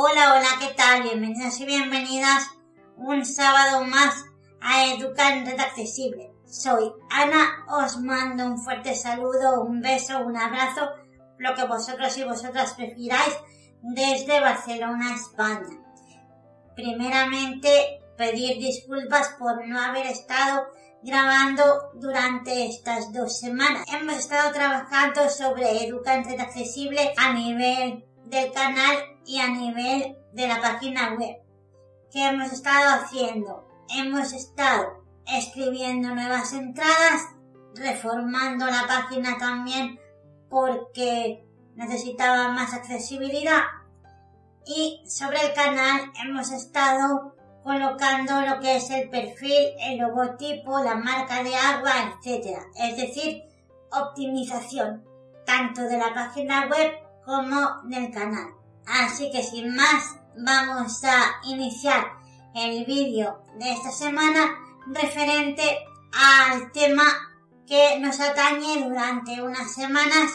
Hola, hola, ¿qué tal? Bienvenidos y bienvenidas un sábado más a Educar en Red Accesible. Soy Ana, os mando un fuerte saludo, un beso, un abrazo, lo que vosotros y vosotras prefiráis desde Barcelona, España. Primeramente, pedir disculpas por no haber estado grabando durante estas dos semanas. Hemos estado trabajando sobre Educar en Red Accesible a nivel del canal y a nivel de la página web. ¿Qué hemos estado haciendo? Hemos estado escribiendo nuevas entradas, reformando la página también porque necesitaba más accesibilidad y sobre el canal hemos estado colocando lo que es el perfil, el logotipo, la marca de agua, etc. Es decir, optimización tanto de la página web como del canal. Así que sin más, vamos a iniciar el vídeo de esta semana referente al tema que nos atañe durante unas semanas,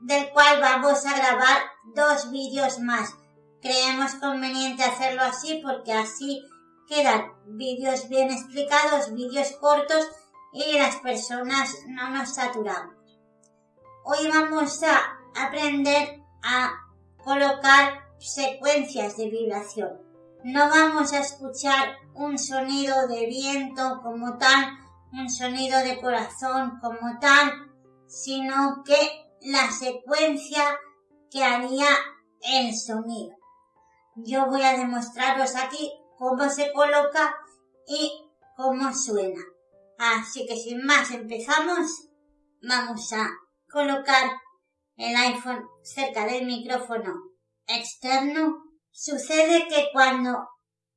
del cual vamos a grabar dos vídeos más. Creemos conveniente hacerlo así porque así quedan vídeos bien explicados, vídeos cortos y las personas no nos saturamos. Hoy vamos a aprender a colocar secuencias de vibración. No vamos a escuchar un sonido de viento como tal, un sonido de corazón como tal, sino que la secuencia que haría el sonido. Yo voy a demostraros aquí cómo se coloca y cómo suena. Así que sin más empezamos. Vamos a colocar el iPhone cerca del micrófono externo. Sucede que cuando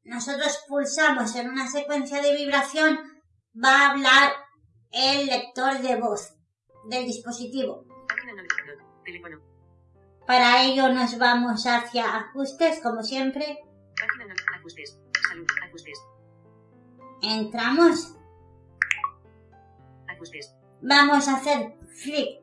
nosotros pulsamos en una secuencia de vibración va a hablar el lector de voz del dispositivo. Para ello nos vamos hacia ajustes, como siempre. Entramos. Vamos a hacer flick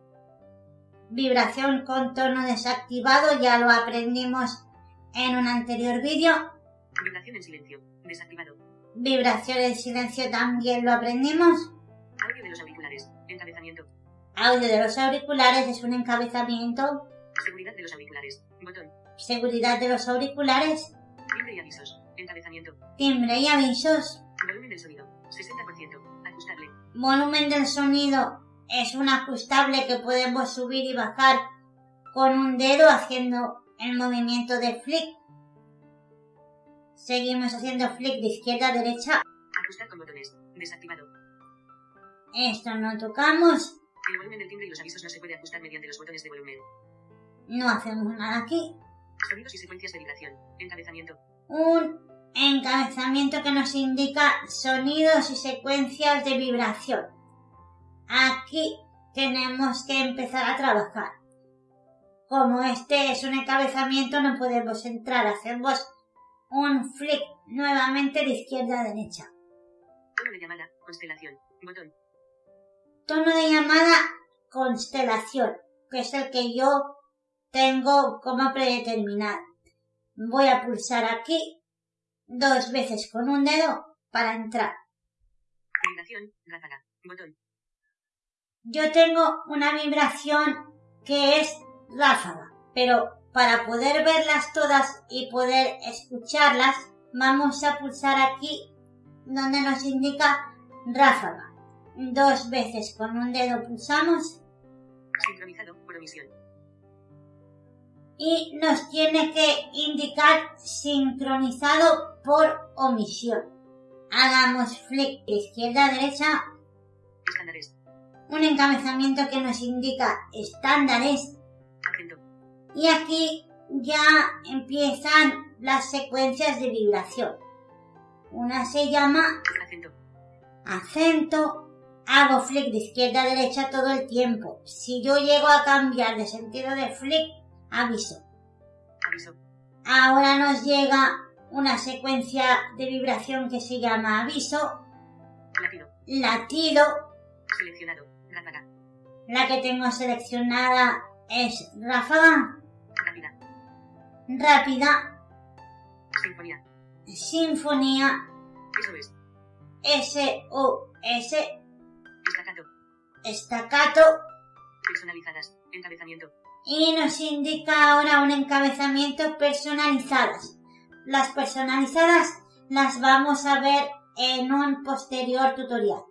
Vibración con tono desactivado, ya lo aprendimos en un anterior vídeo. Vibración en silencio. Desactivado. Vibración en silencio también lo aprendimos. Audio de los auriculares. Encabezamiento. Audio de los auriculares es un encabezamiento. Seguridad de los auriculares. Botón. Seguridad de los auriculares. Timbre y avisos. Encabezamiento. Timbre y avisos. Volumen del sonido. 60%. Ajustable. Volumen del sonido es un ajustable que podemos subir y bajar con un dedo haciendo el movimiento de flick. Seguimos haciendo flick de izquierda a derecha. Ajustar con botones. Desactivado. Esto no tocamos. El volumen del timbre y los avisos no se puede ajustar mediante los botones de volumen. No hacemos nada aquí. Sonidos y secuencias de vibración. Encabezamiento. Un encabezamiento que nos indica sonidos y secuencias de vibración. Aquí tenemos que empezar a trabajar. Como este es un encabezamiento, no podemos entrar. Hacemos un flick nuevamente de izquierda a derecha. Tono de llamada. Constelación. Botón. Tono de llamada constelación, que es el que yo tengo como predeterminado. Voy a pulsar aquí dos veces con un dedo para entrar. Vibración. Ráfaga. Botón. Yo tengo una vibración que es ráfaga, pero para poder verlas todas y poder escucharlas, vamos a pulsar aquí donde nos indica ráfaga. Dos veces con un dedo pulsamos Sincronizado. Por omisión. y nos tiene que indicar sincronizado por omisión. Hagamos flick de izquierda a derecha. Un encabezamiento que nos indica estándares y aquí ya empiezan las secuencias de vibración. Una se llama Acento. acento. Hago flick de izquierda a derecha todo el tiempo. Si yo llego a cambiar de sentido de flick, aviso. Aviso. Ahora nos llega una secuencia de vibración que se llama aviso, Latido. latido. Seleccionado. Ráfaga. La que tengo seleccionada es ráfaga, Rápida. rápida, Sinfonía. sinfonía, Eso es. S-O-S, Estacato. estacato Personalizadas. Encabezamiento. y nos indica ahora un encabezamiento personalizadas. Las personalizadas las vamos a ver en un posterior tutorial.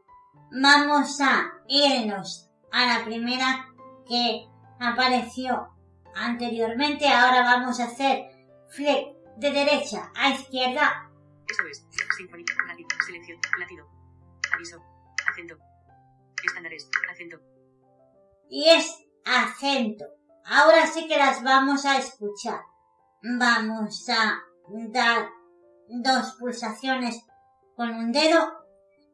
Vamos a irnos a la primera que apareció anteriormente. Ahora vamos a hacer flick de derecha a izquierda. Eso es. Sinfonía. Latido. Selección. Latido. Aviso. Acento. Estándares. Acento. y es acento. Ahora sí que las vamos a escuchar. Vamos a dar dos pulsaciones con un dedo.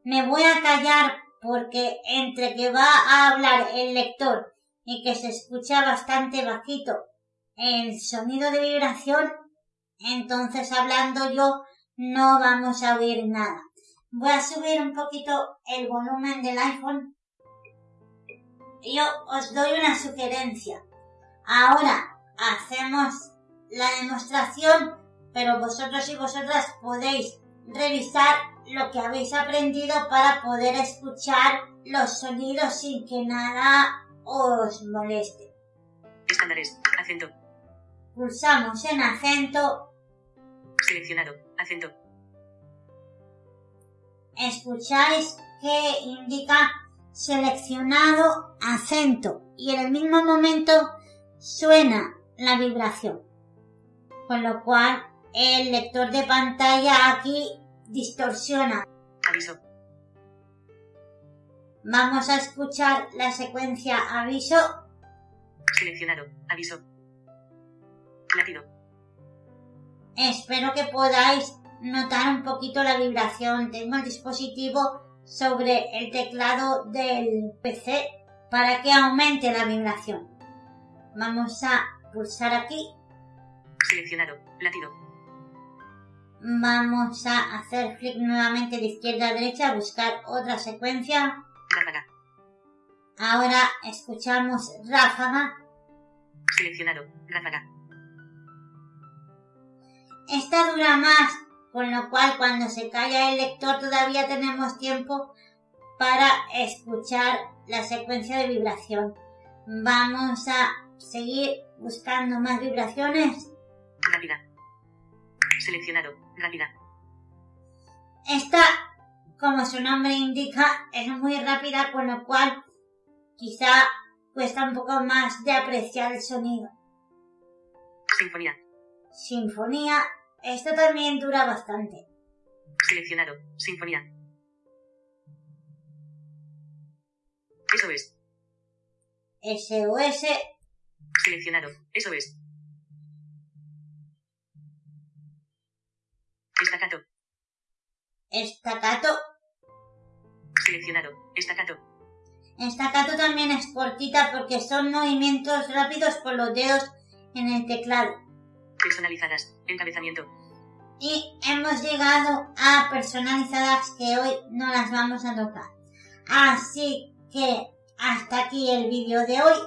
Me voy a callar porque entre que va a hablar el lector y que se escucha bastante bajito el sonido de vibración, entonces hablando yo no vamos a oír nada. Voy a subir un poquito el volumen del iPhone yo os doy una sugerencia. Ahora hacemos la demostración, pero vosotros y vosotras podéis revisar lo que habéis aprendido para poder escuchar los sonidos sin que nada os moleste. Estándares. Acento. Pulsamos en acento, Seleccionado. Acento. escucháis que indica seleccionado acento y en el mismo momento suena la vibración. Con lo cual el lector de pantalla aquí distorsiona. Aviso. Vamos a escuchar la secuencia aviso. Seleccionado. Aviso. Latido. Espero que podáis notar un poquito la vibración. Tengo el dispositivo sobre el teclado del PC para que aumente la vibración. Vamos a pulsar aquí. Seleccionado. Latido. Vamos a hacer clic nuevamente de izquierda a derecha, buscar otra secuencia. Ráfaga. Ahora escuchamos ráfaga. Seleccionado. Ráfaga. Esta dura más, con lo cual cuando se calla el lector todavía tenemos tiempo para escuchar la secuencia de vibración. Vamos a seguir buscando más vibraciones. Seleccionado. Rápida. Esta, como su nombre indica, es muy rápida, con lo cual quizá cuesta un poco más de apreciar el sonido. Sinfonía. Sinfonía, esto también dura bastante. Seleccionado. Sinfonía. Eso es. SOS, Seleccionado. Eso es. Estacato. estacato. Seleccionado. Estacato. Estacato también es cortita porque son movimientos rápidos por los dedos en el teclado. Personalizadas. Encabezamiento. Y hemos llegado a personalizadas que hoy no las vamos a tocar. Así que hasta aquí el vídeo de hoy.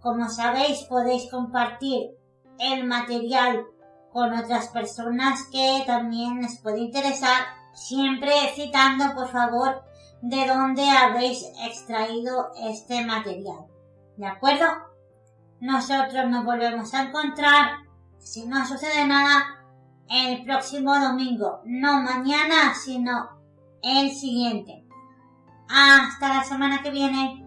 Como sabéis podéis compartir el material con otras personas que también les puede interesar. Siempre citando por favor de dónde habéis extraído este material. ¿De acuerdo? Nosotros nos volvemos a encontrar, si no sucede nada, el próximo domingo. No mañana, sino el siguiente. Hasta la semana que viene.